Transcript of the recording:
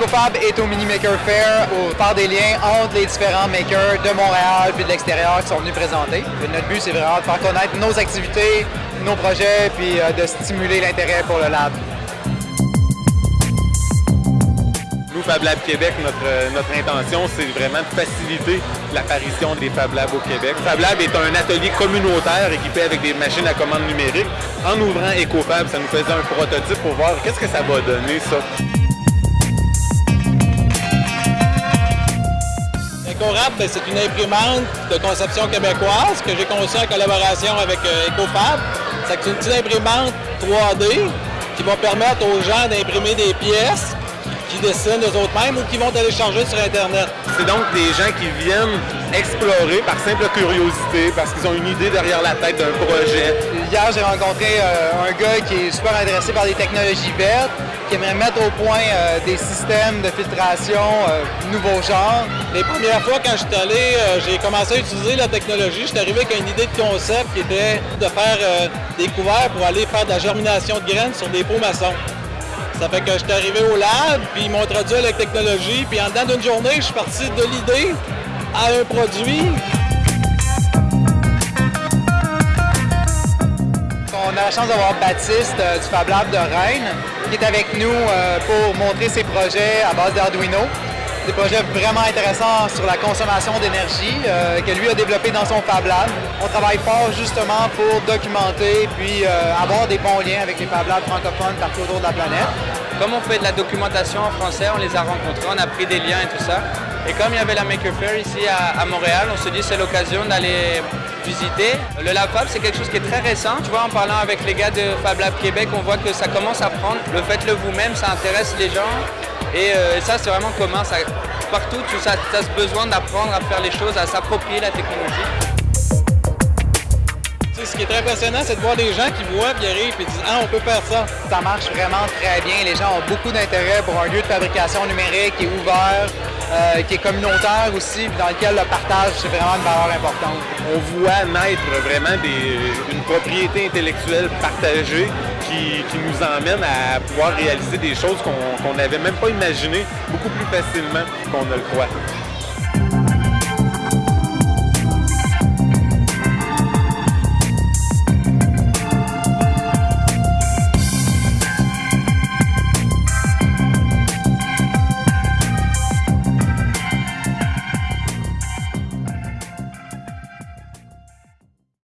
EcoFab est au Mini Maker Fair pour faire des liens entre les différents makers de Montréal puis de l'extérieur qui sont venus présenter. Notre but, c'est vraiment de faire connaître nos activités, nos projets, puis euh, de stimuler l'intérêt pour le lab. Nous, Fab Lab Québec, notre, notre intention, c'est vraiment de faciliter l'apparition des Fab Labs au Québec. Fab Lab est un atelier communautaire équipé avec des machines à commande numérique. En ouvrant EcoFab, ça nous faisait un prototype pour voir qu'est-ce que ça va donner, ça. EcoRap, ben, c'est une imprimante de conception québécoise que j'ai conçue en collaboration avec euh, EcoFab. C'est une petite imprimante 3D qui va permettre aux gens d'imprimer des pièces qui dessinent eux-mêmes ou qui vont télécharger sur Internet. C'est donc des gens qui viennent explorer par simple curiosité, parce qu'ils ont une idée derrière la tête d'un projet. Hier, j'ai rencontré euh, un gars qui est super intéressé par les technologies vertes, qui aimerait mettre au point euh, des systèmes de filtration euh, nouveaux genres. Les premières fois, quand je suis allé, j'ai commencé à utiliser la technologie. Je suis arrivé avec une idée de concept qui était de faire des couverts pour aller faire de la germination de graines sur des pots maçons. Ça fait que j'étais arrivé au lab, puis ils m'ont traduit la technologie, puis en dedans d'une journée, je suis parti de l'idée à un produit. A la chance d'avoir Baptiste euh, du Fab Lab de Rennes qui est avec nous euh, pour montrer ses projets à base d'Arduino. Des projets vraiment intéressants sur la consommation d'énergie euh, que lui a développé dans son Fab Lab. On travaille fort justement pour documenter puis avoir des bons liens avec les Fab Labs francophones partout autour de la planète. Comme on fait de la documentation en français, on les a rencontrés, on a pris des liens et tout ça. Et comme il y avait la Maker Fair ici à, Montréal, on se dit c'est l'occasion d'aller visiter. Le Lab Fab, c'est quelque chose qui est très récent. Tu vois, en parlant avec les gars de Fab Lab Québec, on voit que ça commence à prendre. Le faites-le vous-même, ça intéresse les gens. Et, euh, ça, c'est vraiment commun. partout, tu as, as besoin d'apprendre à faire les choses, à s'approprier la technologie ce qui est très impressionnant, c'est de voir des gens qui voient, puis arrivent, et disent « Ah, on peut faire ça ». Ça marche vraiment très bien. Les gens ont beaucoup d'intérêt pour un lieu de fabrication numérique qui est ouvert, euh, qui est communautaire aussi, dans lequel le partage, c'est vraiment une valeur importante. On voit naître vraiment une propriété intellectuelle partagée qui, nous emmène à pouvoir réaliser des choses qu'on n'avait même pas imaginées beaucoup plus facilement qu'on ne le croit.